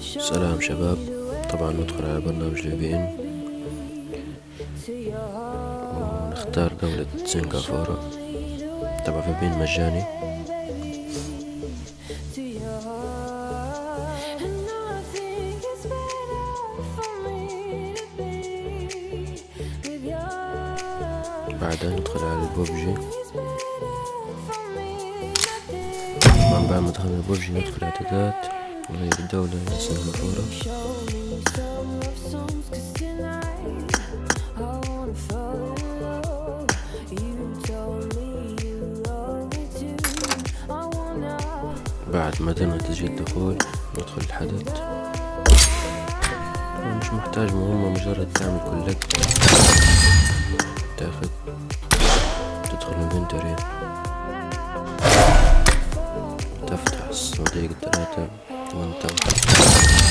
سلام شباب. طبعا ندخل على برنامج ال VPN ونختار دولة سنغافورة. طبعا VPN مجاني. بعدها ندخل على البوبجي طبعا بعد ما دخلنا البوبجي ندخل اعدادات وهي الدولة سنغافورة. بعد ما تم تسجيل دخول ندخل الحدث. مش محتاج مهمة مجرد تعمل كولكت تاخد تدخل الانفنتوري تفتح الصناديق الثلاثة вон там.